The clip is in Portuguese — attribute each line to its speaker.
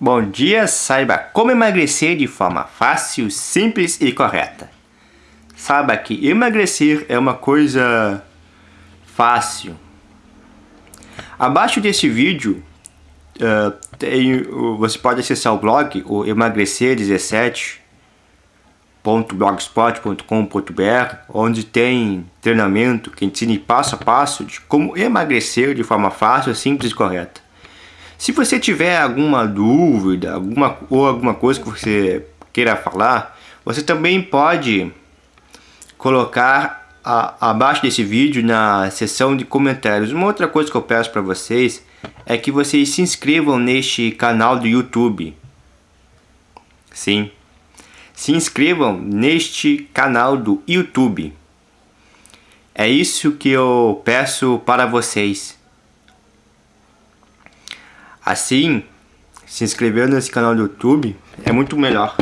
Speaker 1: Bom dia, saiba como emagrecer de forma fácil, simples e correta. Saiba que emagrecer é uma coisa fácil. Abaixo desse vídeo, uh, tem, uh, você pode acessar o blog, o emagrecer17.blogspot.com.br, onde tem treinamento que ensina passo a passo de como emagrecer de forma fácil, simples e correta. Se você tiver alguma dúvida alguma, ou alguma coisa que você queira falar, você também pode colocar a, abaixo desse vídeo na seção de comentários. Uma outra coisa que eu peço para vocês é que vocês se inscrevam neste canal do YouTube. Sim, se inscrevam neste canal do YouTube. É isso que eu peço para vocês. Assim, se inscrever nesse canal do YouTube é muito melhor.